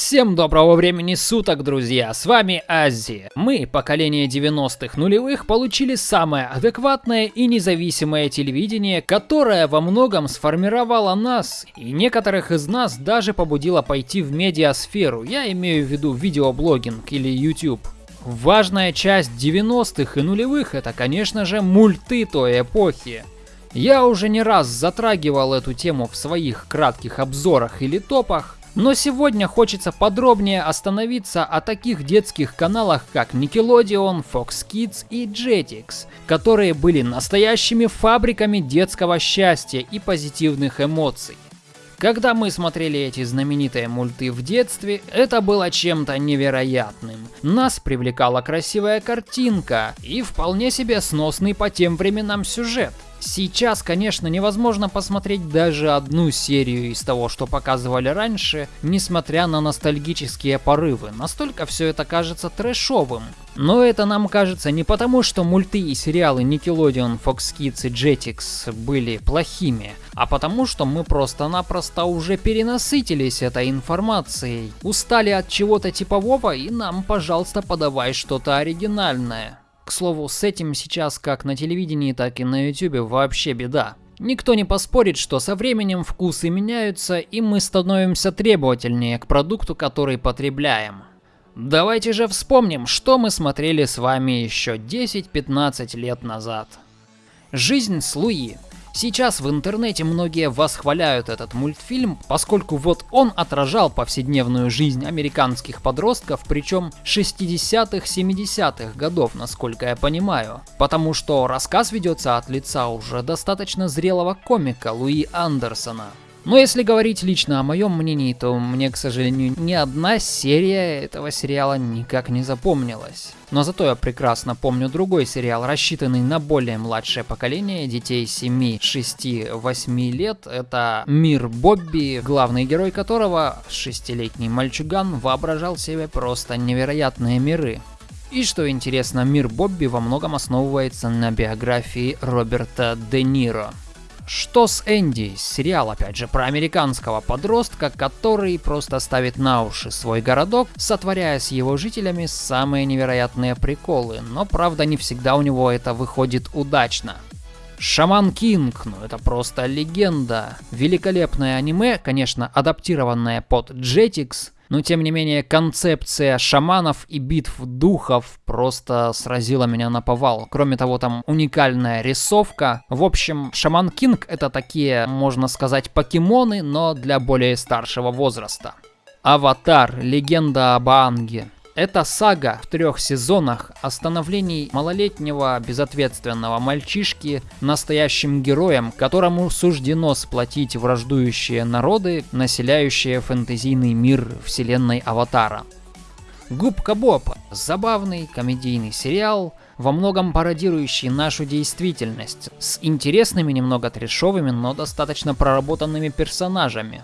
Всем доброго времени суток, друзья! С вами Аззи. Мы, поколение 90-х нулевых, получили самое адекватное и независимое телевидение, которое во многом сформировало нас, и некоторых из нас даже побудило пойти в медиасферу, я имею в виду видеоблогинг или YouTube. Важная часть 90-х и нулевых это, конечно же, мульты той эпохи. Я уже не раз затрагивал эту тему в своих кратких обзорах или топах, но сегодня хочется подробнее остановиться о таких детских каналах, как Nickelodeon, Fox Kids и Jetix, которые были настоящими фабриками детского счастья и позитивных эмоций. Когда мы смотрели эти знаменитые мульты в детстве, это было чем-то невероятным. Нас привлекала красивая картинка и вполне себе сносный по тем временам сюжет. Сейчас, конечно, невозможно посмотреть даже одну серию из того, что показывали раньше, несмотря на ностальгические порывы. Настолько все это кажется трэшовым. Но это нам кажется не потому, что мульты и сериалы Nickelodeon, Fox Kids и Jetix были плохими, а потому, что мы просто-напросто уже перенасытились этой информацией, устали от чего-то типового и нам, пожалуйста, подавай что-то оригинальное. К слову, с этим сейчас как на телевидении, так и на ютубе вообще беда. Никто не поспорит, что со временем вкусы меняются, и мы становимся требовательнее к продукту, который потребляем. Давайте же вспомним, что мы смотрели с вами еще 10-15 лет назад. Жизнь с Луи Сейчас в интернете многие восхваляют этот мультфильм, поскольку вот он отражал повседневную жизнь американских подростков, причем 60-х, 70-х годов, насколько я понимаю. Потому что рассказ ведется от лица уже достаточно зрелого комика Луи Андерсона. Но если говорить лично о моем мнении, то мне, к сожалению, ни одна серия этого сериала никак не запомнилась. Но зато я прекрасно помню другой сериал, рассчитанный на более младшее поколение детей 7, 6, 8 лет. Это «Мир Бобби», главный герой которого, шестилетний мальчуган, воображал себе просто невероятные миры. И что интересно, мир Бобби во многом основывается на биографии Роберта Де Ниро. Что с Энди? Сериал, опять же, про американского подростка, который просто ставит на уши свой городок, сотворяя с его жителями самые невероятные приколы, но правда не всегда у него это выходит удачно. Шаман Кинг, ну это просто легенда. Великолепное аниме, конечно, адаптированное под Jetix, но тем не менее концепция шаманов и битв духов просто сразила меня на повал. Кроме того, там уникальная рисовка. В общем, Шаман Кинг это такие, можно сказать, покемоны, но для более старшего возраста. Аватар. Легенда об Аанге. Это сага в трех сезонах о становлении малолетнего безответственного мальчишки настоящим героем, которому суждено сплотить враждующие народы, населяющие фэнтезийный мир вселенной Аватара. Губка Боб – забавный комедийный сериал, во многом пародирующий нашу действительность, с интересными, немного трешовыми, но достаточно проработанными персонажами.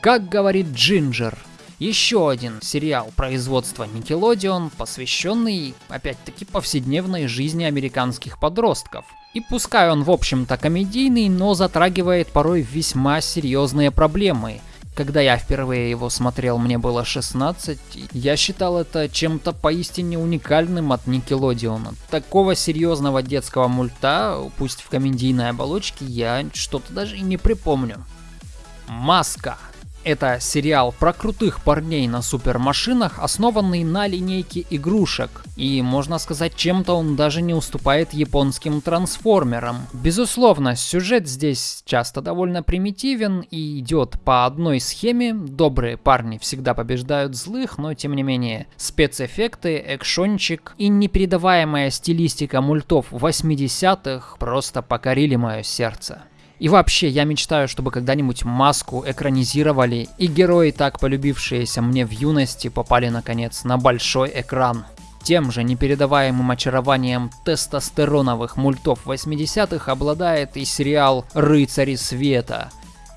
Как говорит Джинджер – еще один сериал производства Nickelodeon, посвященный, опять-таки, повседневной жизни американских подростков. И пускай он, в общем-то, комедийный, но затрагивает порой весьма серьезные проблемы. Когда я впервые его смотрел, мне было 16, я считал это чем-то поистине уникальным от Nickelodeon. Такого серьезного детского мульта, пусть в комедийной оболочке, я что-то даже и не припомню. Маска. Это сериал про крутых парней на супермашинах, основанный на линейке игрушек. И можно сказать, чем-то он даже не уступает японским трансформерам. Безусловно, сюжет здесь часто довольно примитивен и идет по одной схеме. Добрые парни всегда побеждают злых, но тем не менее спецэффекты, экшончик и непередаваемая стилистика мультов 80-х просто покорили мое сердце. И вообще, я мечтаю, чтобы когда-нибудь маску экранизировали, и герои, так полюбившиеся мне в юности, попали наконец на большой экран. Тем же непередаваемым очарованием тестостероновых мультов 80-х обладает и сериал «Рыцари света».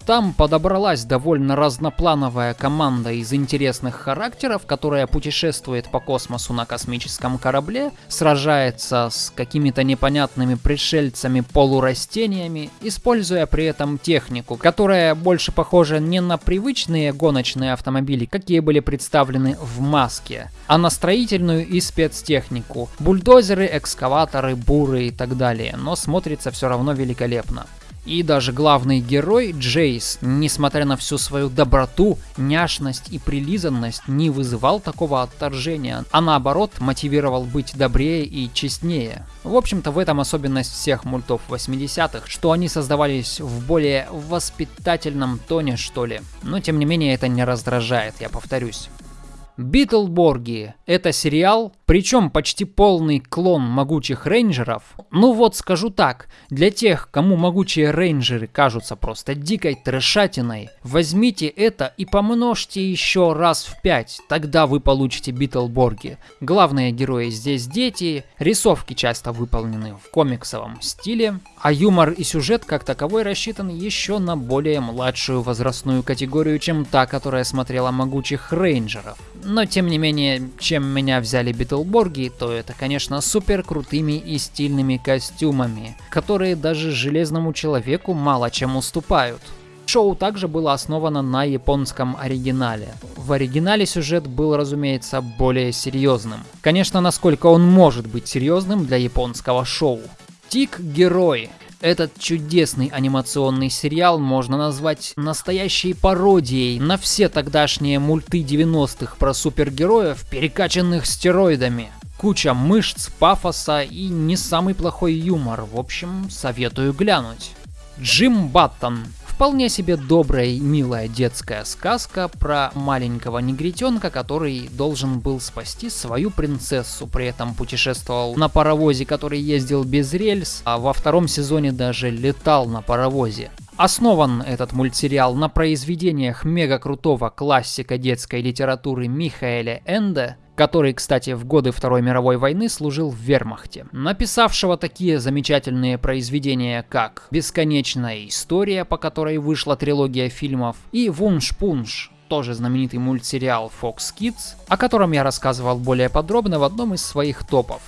Там подобралась довольно разноплановая команда из интересных характеров, которая путешествует по космосу на космическом корабле, сражается с какими-то непонятными пришельцами-полурастениями, используя при этом технику, которая больше похожа не на привычные гоночные автомобили, какие были представлены в маске, а на строительную и спецтехнику. Бульдозеры, экскаваторы, буры и так далее, но смотрится все равно великолепно. И даже главный герой Джейс, несмотря на всю свою доброту, няшность и прилизанность, не вызывал такого отторжения, а наоборот мотивировал быть добрее и честнее. В общем-то в этом особенность всех мультов 80-х, что они создавались в более воспитательном тоне что ли. Но тем не менее это не раздражает, я повторюсь. Битлборги — это сериал, причем почти полный клон могучих рейнджеров. Ну вот скажу так, для тех, кому могучие рейнджеры кажутся просто дикой трешатиной, возьмите это и помножьте еще раз в пять, тогда вы получите Битлборги. Главные герои здесь дети, рисовки часто выполнены в комиксовом стиле, а юмор и сюжет как таковой рассчитан еще на более младшую возрастную категорию, чем та, которая смотрела могучих рейнджеров. Но тем не менее, чем меня взяли Битлборги, то это, конечно, супер крутыми и стильными костюмами, которые даже Железному Человеку мало чем уступают. Шоу также было основано на японском оригинале. В оригинале сюжет был, разумеется, более серьезным. Конечно, насколько он может быть серьезным для японского шоу. Тик Герой этот чудесный анимационный сериал можно назвать настоящей пародией на все тогдашние мульты 90-х про супергероев, перекачанных стероидами. Куча мышц, пафоса и не самый плохой юмор. В общем, советую глянуть. Джим Баттон Вполне себе добрая и милая детская сказка про маленького негритенка, который должен был спасти свою принцессу, при этом путешествовал на паровозе, который ездил без рельс, а во втором сезоне даже летал на паровозе. Основан этот мультсериал на произведениях мега крутого классика детской литературы Михаэля Энде, который, кстати, в годы Второй мировой войны служил в вермахте, написавшего такие замечательные произведения, как «Бесконечная история», по которой вышла трилогия фильмов, и «Вунш-Пунш», тоже знаменитый мультсериал Fox Kids, о котором я рассказывал более подробно в одном из своих топов.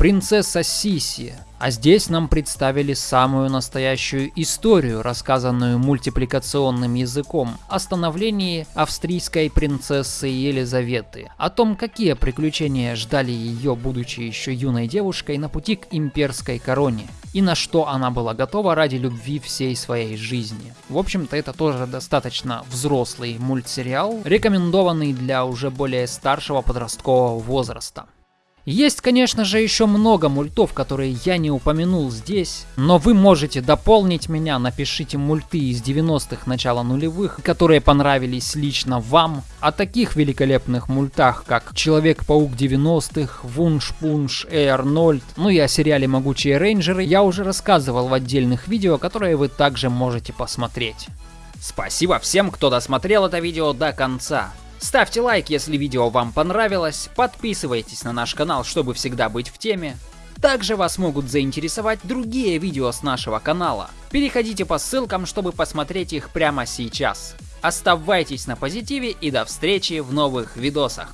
Принцесса Сиси. А здесь нам представили самую настоящую историю, рассказанную мультипликационным языком, о становлении австрийской принцессы Елизаветы, о том, какие приключения ждали ее, будучи еще юной девушкой, на пути к имперской короне, и на что она была готова ради любви всей своей жизни. В общем-то, это тоже достаточно взрослый мультсериал, рекомендованный для уже более старшего подросткового возраста. Есть, конечно же, еще много мультов, которые я не упомянул здесь, но вы можете дополнить меня, напишите мульты из 90-х, начала нулевых, которые понравились лично вам. О таких великолепных мультах, как Человек-паук 90-х, Вунш-Пунш, Эй Арнольд, ну и о сериале Могучие Рейнджеры я уже рассказывал в отдельных видео, которые вы также можете посмотреть. Спасибо всем, кто досмотрел это видео до конца. Ставьте лайк, если видео вам понравилось, подписывайтесь на наш канал, чтобы всегда быть в теме. Также вас могут заинтересовать другие видео с нашего канала. Переходите по ссылкам, чтобы посмотреть их прямо сейчас. Оставайтесь на позитиве и до встречи в новых видосах.